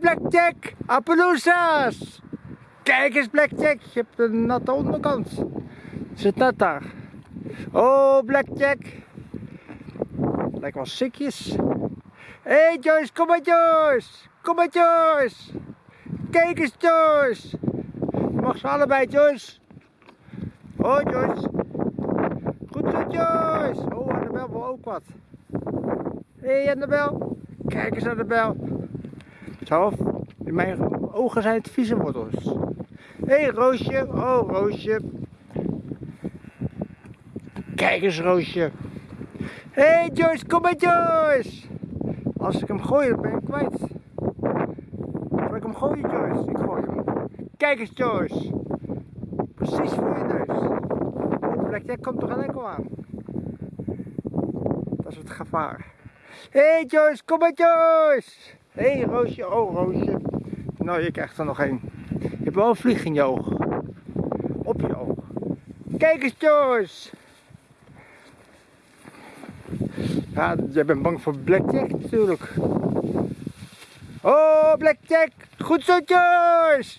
Blackjack! Appaloosas! Kijk eens, Blackjack! Je hebt een natte onderkant. Zit net daar. Oh, Blackjack! Lijkt wel sikjes. Hé, hey, Joyce, kom maar, Joyce! Kom maar, Joyce! Kijk eens, Joyce! Je mag ze allebei, Joyce. Oh, Joyce. Goed zo, Joyce. Oh, Annabel wil ook wat. Hé, hey, Annabel. Kijk eens, Annabel. In mijn ogen zijn het vieze wortels. Hé, hey, Roosje. Oh, Roosje. Kijk eens, Roosje. Hé, hey, Joyce. Kom maar, Joyce. Als ik hem gooi, dan ben ik kwijt. Zal ik hem gooien, Joyce? Ik gooi hem. Kijk eens, Joyce. Precies voor je neus. Oh, Blackjack komt toch een enkel aan. Dat is het gevaar. Hé, hey, Joyce. Kom maar, Joyce. Hé, hey, Roosje. Oh, Roosje. Nou, je krijgt er nog één. Je hebt wel een vlieg in je oog. Op je oog. Kijk eens, Joyce. Ja, jij bent bang voor Blackjack natuurlijk. Oh, Blackjack. Goed zo, Joyce.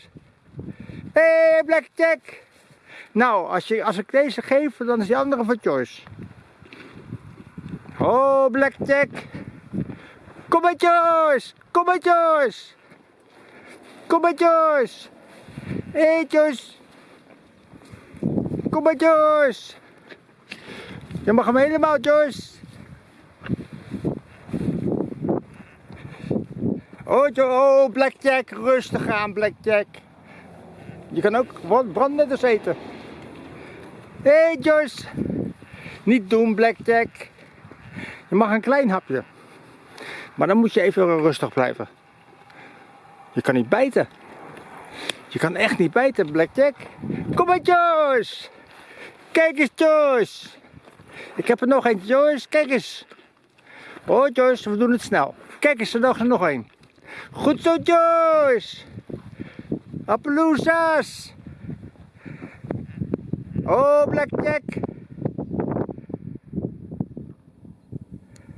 Hé, hey, Blackjack. Nou, als, je, als ik deze geef, dan is die andere voor Joyce. Oh, Blackjack. Kom maar, Joyce. Kom maar, Joyce. Kom Joyce. Hé, hey, Joyce. Kom maar, Joyce. Je mag hem helemaal, Joyce. Oh, oh, Blackjack, rustig aan, Blackjack. Je kan ook brandnetters eten. Hé, hey. Niet doen, Blackjack. Je mag een klein hapje. Maar dan moet je even rustig blijven. Je kan niet bijten. Je kan echt niet bijten, Blackjack. Kom maar, Joyce. Kijk eens, Joyce. Ik heb er nog een, Joyce. Kijk eens. Oh, Joyce, we doen het snel. Kijk eens, er nog, er nog een. Goed zo, Joyce. Appaloosas. Oh, Blackjack.